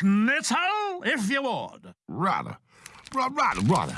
Schnitzel, if you would. Rather. Rather, rather.